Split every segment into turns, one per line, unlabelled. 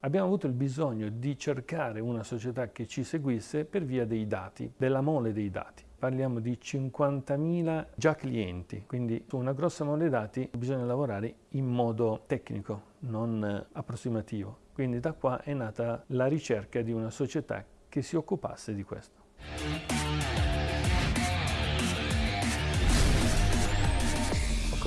abbiamo avuto il bisogno di cercare una società che ci seguisse per via dei dati, della mole dei dati. Parliamo di 50.000 già clienti, quindi su una grossa mole dei dati bisogna lavorare in modo tecnico, non approssimativo. Quindi da qua è nata la ricerca di una società che si occupasse di questo.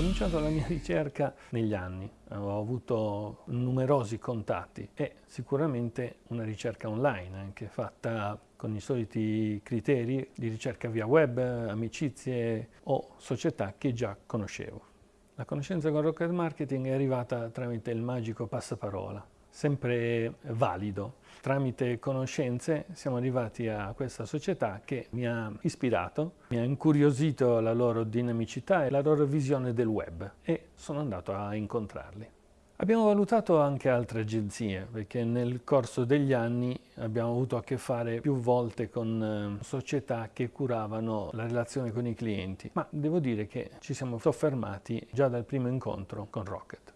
Cominciato la mia ricerca negli anni, ho avuto numerosi contatti e sicuramente una ricerca online anche fatta con i soliti criteri di ricerca via web, amicizie o società che già conoscevo. La conoscenza con Rocket Marketing è arrivata tramite il magico passaparola sempre valido. Tramite conoscenze siamo arrivati a questa società che mi ha ispirato, mi ha incuriosito la loro dinamicità e la loro visione del web e sono andato a incontrarli. Abbiamo valutato anche altre agenzie perché nel corso degli anni abbiamo avuto a che fare più volte con eh, società che curavano la relazione con i clienti, ma devo dire che ci siamo soffermati già dal primo incontro con Rocket.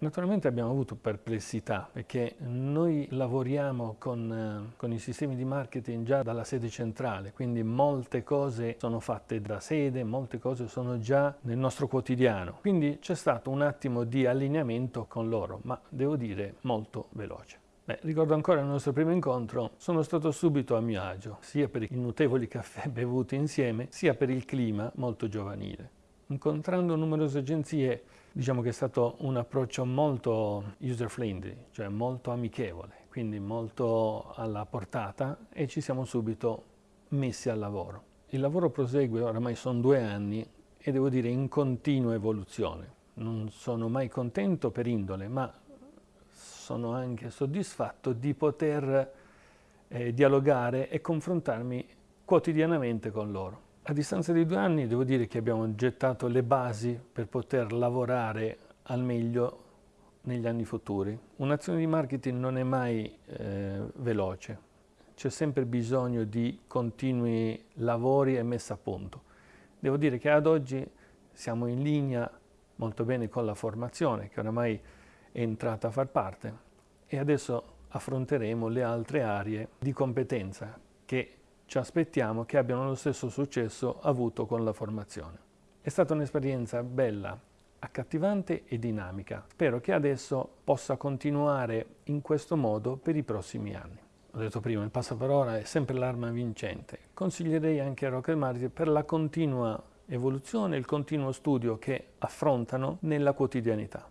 Naturalmente abbiamo avuto perplessità perché noi lavoriamo con, eh, con, i sistemi di marketing già dalla sede centrale, quindi molte cose sono fatte da sede, molte cose sono già nel nostro quotidiano. Quindi c'è stato un attimo di allineamento con loro, ma devo dire molto veloce. Beh, ricordo ancora il nostro primo incontro, sono stato subito a mio agio, sia per i notevoli caffè bevuti insieme, sia per il clima molto giovanile. Incontrando numerose agenzie Diciamo che è stato un approccio molto user-friendly, cioè molto amichevole, quindi molto alla portata e ci siamo subito messi al lavoro. Il lavoro prosegue, oramai sono due anni, e devo dire in continua evoluzione. Non sono mai contento per indole, ma sono anche soddisfatto di poter eh, dialogare e confrontarmi quotidianamente con loro. A distanza di due anni devo dire che abbiamo gettato le basi per poter lavorare al meglio negli anni futuri. Un'azione di marketing non è mai eh, veloce, c'è sempre bisogno di continui lavori e messa a punto. Devo dire che ad oggi siamo in linea molto bene con la formazione, che oramai è entrata a far parte, e adesso affronteremo le altre aree di competenza che ci aspettiamo che abbiano lo stesso successo avuto con la formazione. È stata un'esperienza bella, accattivante e dinamica. Spero che adesso possa continuare in questo modo per i prossimi anni. Ho detto prima, il passaparola è sempre l'arma vincente. Consiglierei anche a Rocket Market per la continua evoluzione e il continuo studio che affrontano nella quotidianità.